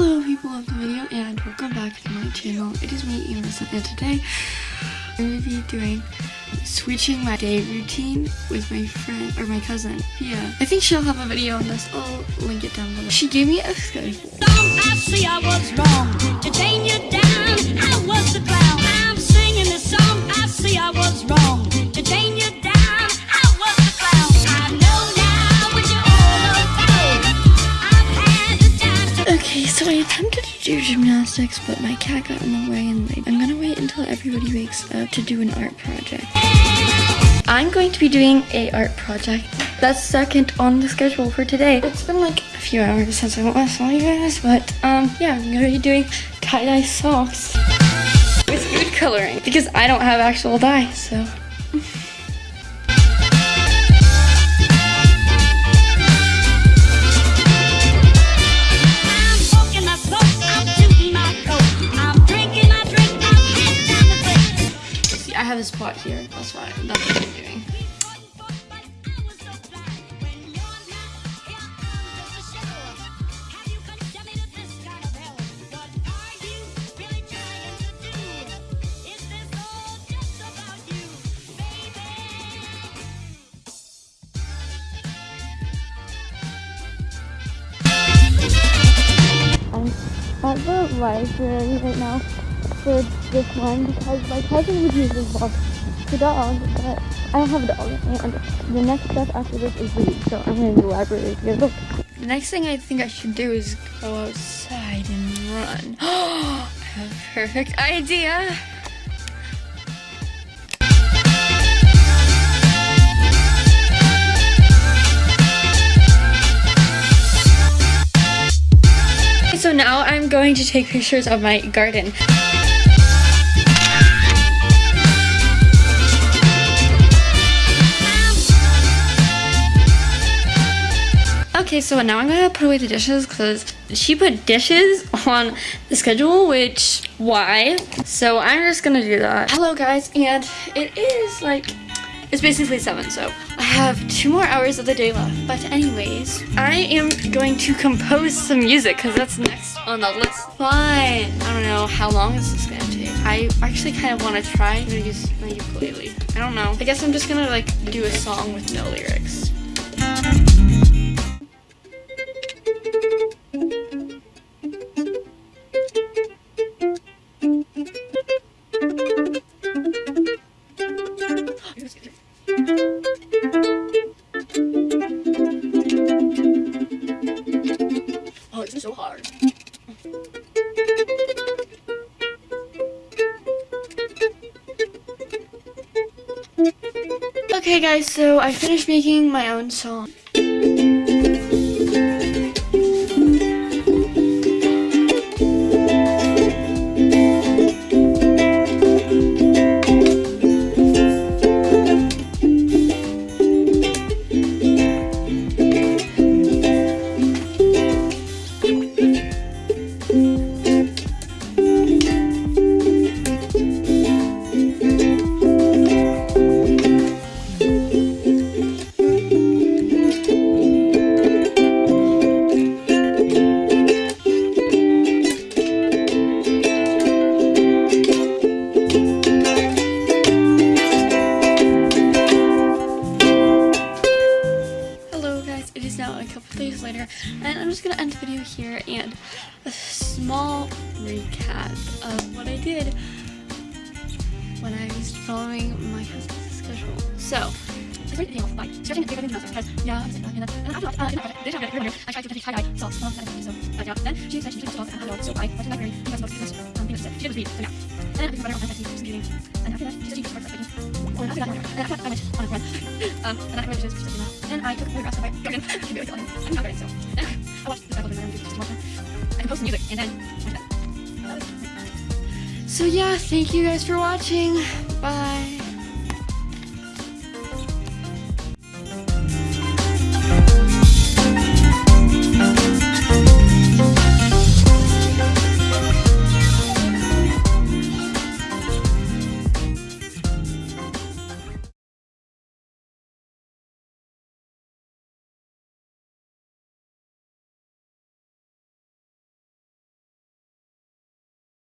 Hello people of the video and welcome back to my channel. It is me, Emerson, and today I'm going to be doing switching my day routine with my friend or my cousin Yeah, I think she'll have a video on this. I'll link it down below. She gave me a schedule. I see I was wrong you down. I was the Okay, so I attempted to do gymnastics, but my cat got in the way and I'm gonna wait until everybody wakes up to do an art project. I'm going to be doing a art project that's second on the schedule for today. It's been like a few hours since I last saw you guys, but um, yeah, I'm gonna be doing tie-dye socks with food coloring because I don't have actual dye, so. Here. That's. That's what I'm doing. I'm at the library right now for this one because my cousin would use this box the dog, but I don't have a dog. And the next step after this is read, so I'm going to the library to get a book. The next thing I think I should do is go outside and run. A perfect idea. So now I'm going to take pictures of my garden. Okay, so now I'm gonna put away the dishes because she put dishes on the schedule, which, why? So I'm just gonna do that. Hello guys, and it is like, it's basically seven, so I have two more hours of the day left. But anyways, I am going to compose some music because that's next on the list. Fine. I don't know how long is this gonna take. I actually kind of want to try to use my ukulele. I don't know. I guess I'm just gonna like do a song with no lyrics. Hard. Okay guys, so I finished making my own song. It is now a couple days later and I'm just gonna end the video here and a small recap of what I did when I was following my cousin's schedule. So, I the off by stretching and giving because yeah, I'm oh, and and in the they have it earlier, I tried to socks on the so, uh, then she said she took socks and I so I went to the library because most business, um, things said, she did was read, so yeah. And then I took a on Etsy, some reading, and after that, she said she just that, and after that, I went on a run. um, and then I to just doing that. And I took photographs of my garden. I'm not garden, so. And I watched the cycle my garden, just watch I composed music, and then went to bed. So yeah, thank you guys for watching. Bye.